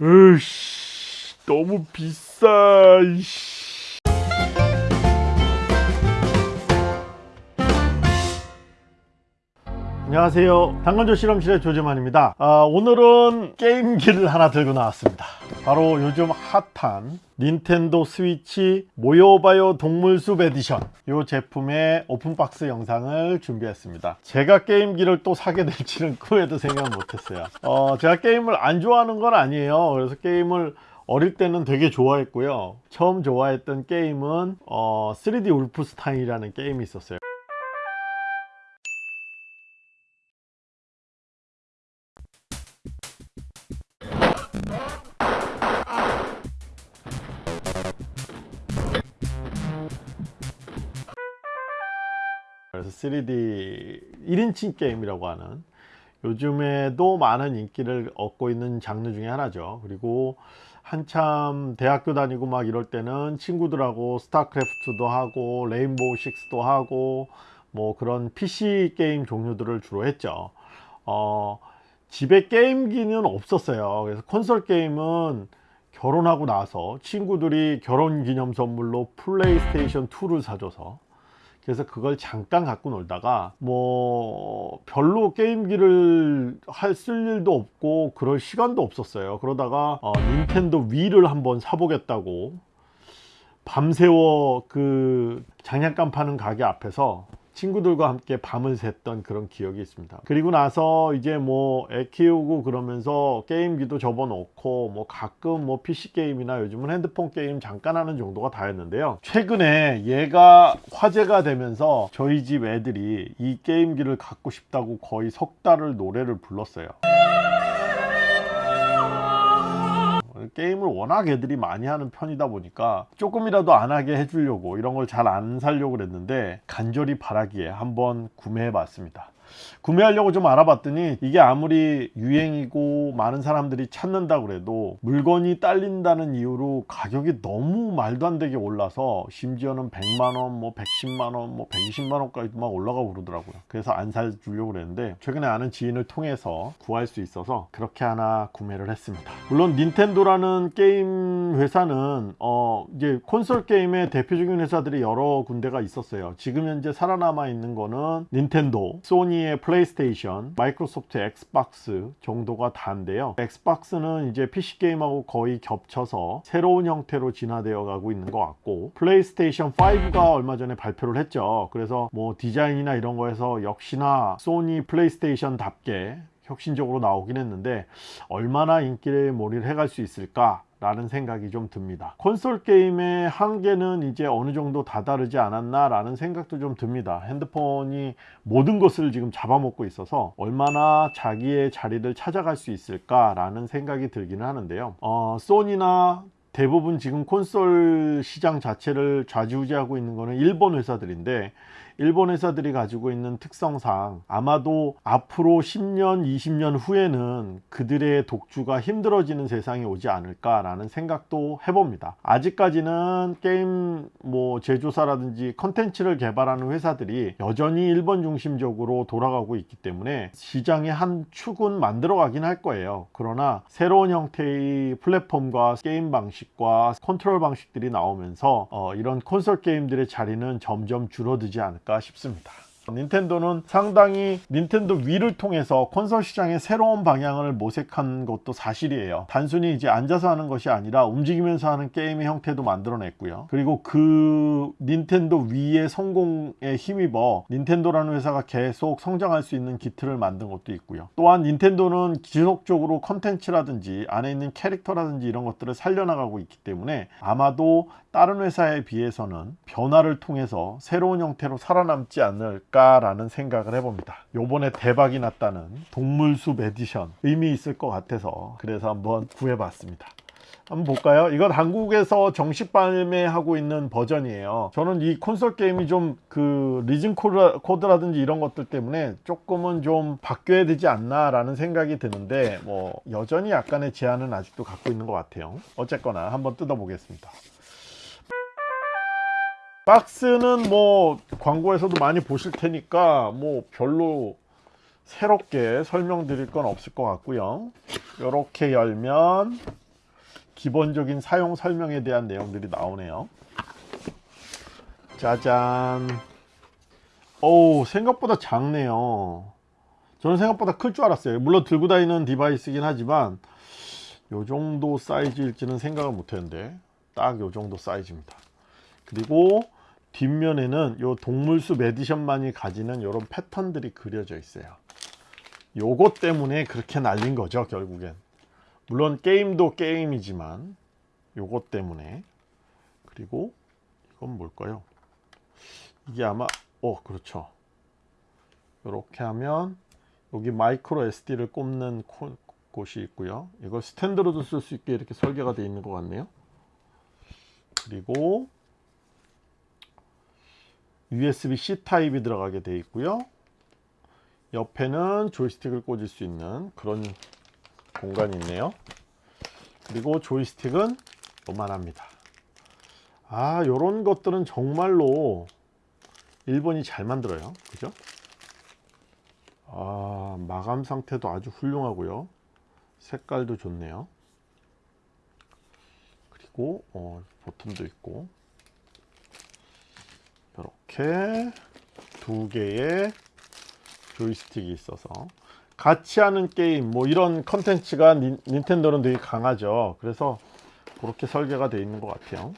으씨 너무 비싸 이씨. 안녕하세요. 당근조 실험실의 조재만입니다. 아, 오늘은 게임기를 하나 들고 나왔습니다. 바로 요즘 핫한 닌텐도 스위치 모여봐요 동물숲 에디션. 이 제품의 오픈박스 영상을 준비했습니다. 제가 게임기를 또 사게 될지는 꿈에도 생각 못했어요. 어, 제가 게임을 안 좋아하는 건 아니에요. 그래서 게임을 어릴 때는 되게 좋아했고요. 처음 좋아했던 게임은 어, 3D 울프스타인이라는 게임이 있었어요 3D 1인칭 게임이라고 하는 요즘에도 많은 인기를 얻고 있는 장르 중에 하나죠. 그리고 한참 대학교 다니고 막 이럴 때는 친구들하고 스타크래프트도 하고 레인보우 식스도 하고 뭐 그런 PC 게임 종류들을 주로 했죠. 어, 집에 게임기는 없었어요. 그래서 콘솔 게임은 결혼하고 나서 친구들이 결혼 기념 선물로 플레이스테이션 2를 사줘서 그래서 그걸 잠깐 갖고 놀다가 뭐 별로 게임기를 할 쓸 일도 없고 그럴 시간도 없었어요. 그러다가 어, 닌텐도 위를 한번 사보겠다고 밤새워 그 장난감 파는 가게 앞에서 친구들과 함께 밤을 샜던 그런 기억이 있습니다. 그리고 나서 이제 뭐 애 키우고 그러면서 게임기도 접어놓고 뭐 가끔 뭐 PC 게임이나 요즘은 핸드폰 게임 잠깐 하는 정도가 다였는데요. 최근에 얘가 화제가 되면서 저희 집 애들이 이 게임기를 갖고 싶다고 거의 석 달을 노래를 불렀어요 게임을 워낙 애들이 많이 하는 편이다 보니까 조금이라도 안 하게 해주려고 이런 걸 잘 안 살려고 그랬는데 간절히 바라기에 한번 구매해 봤습니다 구매하려고 좀 알아봤더니 이게 아무리 유행이고 많은 사람들이 찾는다 그래도 물건이 딸린다는 이유로 가격이 너무 말도 안 되게 올라서 심지어는 100만원 뭐 110만원 뭐 120만원까지 막 올라가고 그러더라고요. 그래서 안 사주려고 그랬는데 최근에 아는 지인을 통해서 구할 수 있어서 그렇게 하나 구매를 했습니다. 물론 닌텐도라는 게임 회사는 어 이제 콘솔 게임의 대표적인 회사들이 여러 군데가 있었어요. 지금 현재 살아남아 있는 거는 닌텐도 소니의 플레이스테이션, 마이크로소프트 엑스박스 정도가 다인데요. 엑스박스는 이제 PC 게임하고 거의 겹쳐서 새로운 형태로 진화되어 가고 있는 것 같고 플레이스테이션 5가 얼마 전에 발표를 했죠. 그래서 뭐 디자인이나 이런 거에서 역시나 소니 플레이스테이션답게 혁신적으로 나오긴 했는데 얼마나 인기를 몰이를 해갈 수 있을까 라는 생각이 좀 듭니다. 콘솔 게임의 한계는 이제 어느 정도 다다르지 않았나 라는 생각도 좀 듭니다. 핸드폰이 모든 것을 지금 잡아먹고 있어서 얼마나 자기의 자리를 찾아갈 수 있을까 라는 생각이 들기는 하는데요. 어, 소니나 대부분 지금 콘솔 시장 자체를 좌지우지하고 있는 거는 일본 회사들인데 일본 회사들이 가지고 있는 특성상 아마도 앞으로 10년 20년 후에는 그들의 독주가 힘들어지는 세상이 오지 않을까 라는 생각도 해봅니다. 아직까지는 게임 뭐 제조사라든지 컨텐츠를 개발하는 회사들이 여전히 일본 중심적으로 돌아가고 있기 때문에 시장의 한 축은 만들어 가긴 할 거예요. 그러나 새로운 형태의 플랫폼과 게임 방식과 컨트롤 방식들이 나오면서 어, 이런 콘솔 게임들의 자리는 점점 줄어들지 않을까 않을까 싶습니다. 닌텐도는 상당히 닌텐도 위를 통해서 콘솔 시장의 새로운 방향을 모색한 것도 사실이에요. 단순히 이제 앉아서 하는 것이 아니라 움직이면서 하는 게임의 형태도 만들어냈고요. 그리고 그 닌텐도 위의 성공에 힘입어 닌텐도라는 회사가 계속 성장할 수 있는 기틀을 만든 것도 있고요. 또한 닌텐도는 지속적으로 컨텐츠라든지 안에 있는 캐릭터라든지 이런 것들을 살려나가고 있기 때문에 아마도 다른 회사에 비해서는 변화를 통해서 새로운 형태로 살아남지 않을까 라는 생각을 해봅니다. 요번에 대박이 났다는 동물숲 에디션 의미 있을 것 같아서 그래서 한번 구해봤습니다. 한번 볼까요? 이건 한국에서 정식 발매하고 있는 버전이에요. 저는 이 콘솔 게임이 좀 그 region 코드라든지 이런 것들 때문에 조금은 좀 바뀌어야 되지 않나 라는 생각이 드는데 뭐 여전히 약간의 제한은 아직도 갖고 있는 것 같아요. 어쨌거나 한번 뜯어 보겠습니다 박스는 뭐 광고에서도 많이 보실 테니까 뭐 별로 새롭게 설명드릴 건 없을 것 같고요. 이렇게 열면 기본적인 사용 설명에 대한 내용들이 나오네요. 짜잔. 오 생각보다 작네요. 저는 생각보다 클 줄 알았어요. 물론 들고 다니는 디바이스긴 하지만 요 정도 사이즈일지는 생각을 못했는데 딱 요 정도 사이즈입니다. 그리고 뒷면에는 요 동물숲 에디션만이 가지는 이런 패턴들이 그려져 있어요. 요것 때문에 그렇게 난린 거죠 결국엔. 물론 게임도 게임이지만 요것 때문에. 그리고 이건 뭘까요? 이게 아마 어 그렇죠. 이렇게 하면 여기 마이크로 SD를 꼽는 코- 곳이 있고요. 이걸 스탠드로도 쓸 수 있게 이렇게 설계가 되어 있는 것 같네요. 그리고 USB-C 타입이 들어가게 되어 있고요. 옆에는 조이스틱을 꽂을 수 있는 그런 공간이 있네요. 그리고 조이스틱은 요만합니다. 아 요런 것들은 정말로 일본이 잘 만들어요. 그죠? 아 마감 상태도 아주 훌륭하고요. 색깔도 좋네요. 그리고 어, 버튼도 있고 이렇게 두 개의 조이스틱이 있어서 같이 하는 게임 뭐 이런 컨텐츠가 닌, 닌텐도는 되게 강하죠. 그래서 그렇게 설계가 되어 있는 것 같아요.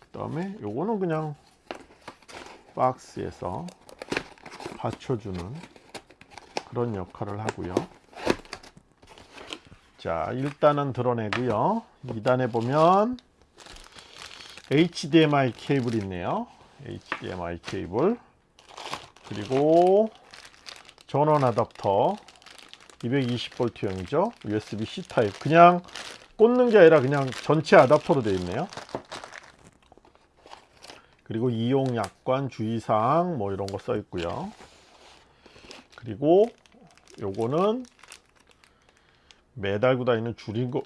그 다음에 요거는 그냥 박스에서 받쳐주는 그런 역할을 하고요. 자 일단은 드러내고요. 2단에 보면 HDMI 케이블이 있네요 HDMI 케이블. 그리고 전원 아답터. 220V형이죠. USB-C 타입. 그냥 꽂는 게 아니라 그냥 전체 아답터로 되어 있네요. 그리고 이용 약관 주의사항 뭐 이런 거 써 있고요. 그리고 요거는 매달고 다니는 줄인 것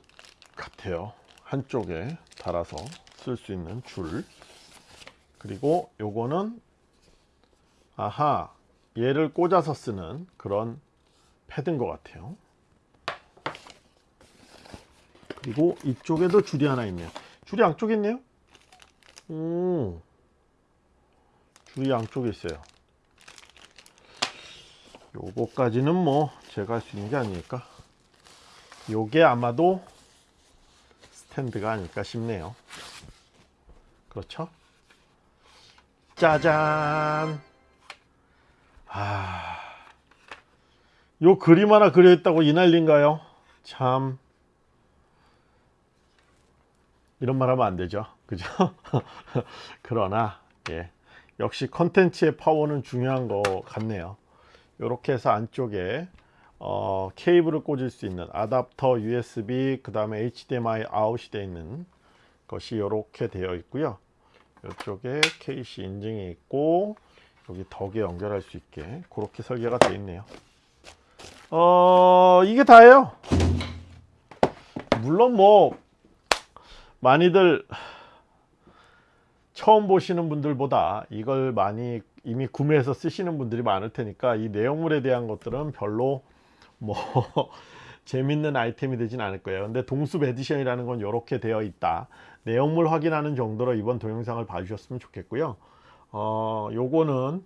같아요. 한쪽에 달아서 쓸 수 있는 줄 그리고 요거는 아하 얘를 꽂아서 쓰는 그런 패드인 것 같아요. 그리고 이쪽에도 줄이 하나 있네요. 줄이 양쪽에 있네요? 오, 줄이 양쪽에 있어요. 요거까지는 뭐 제가 할 수 있는 게 아니니까. 요게 아마도 스탠드가 아닐까 싶네요. 그렇죠 짜잔. 아, 요 그림 하나 그려 있다고 이 난리인가요? 참. 이런 말 하면 안 되죠. 그죠? 그러나 예, 역시 컨텐츠의 파워는 중요한 것 같네요. 이렇게 해서 안쪽에 어, 케이블을 꽂을 수 있는 아답터 USB 그 다음에 HDMI 아웃이 되어 있는 것이 이렇게 되어 있고요 이쪽에 KC 인증이 있고 여기 덕에 연결할 수 있게 그렇게 설계가 되어 있네요. 어 이게 다예요. 물론 뭐 많이들 처음 보시는 분들보다 이걸 많이 이미 구매해서 쓰시는 분들이 많을 테니까 이 내용물에 대한 것들은 별로 뭐 재밌는 아이템이 되진 않을 거예요. 근데 동숲 에디션이라는 건 이렇게 되어 있다. 내용물 확인하는 정도로 이번 동영상을 봐주셨으면 좋겠고요. 어 요거는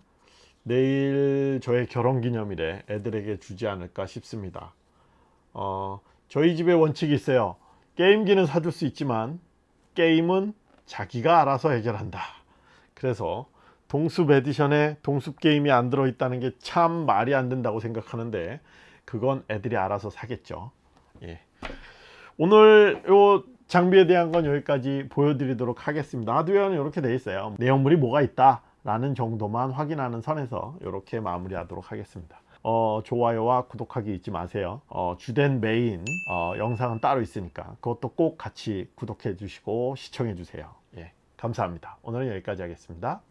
내일 저의 결혼기념일에 애들에게 주지 않을까 싶습니다. 어 저희 집에 원칙이 있어요. 게임기는 사줄 수 있지만 게임은 자기가 알아서 해결한다. 그래서 동숲 에디션에 동숲 게임이 안 들어있다는 게 참 말이 안 된다고 생각하는데 그건 애들이 알아서 사겠죠. 예. 오늘 요 장비에 대한 건 여기까지 보여드리도록 하겠습니다. 하드웨어는 이렇게 되어 있어요. 내용물이 뭐가 있다 라는 정도만 확인하는 선에서 이렇게 마무리 하도록 하겠습니다. 어, 좋아요와 구독하기 잊지 마세요. 어, 주된 메인 어, 영상은 따로 있으니까 그것도 꼭 같이 구독해 주시고 시청해 주세요. 예, 감사합니다. 오늘은 여기까지 하겠습니다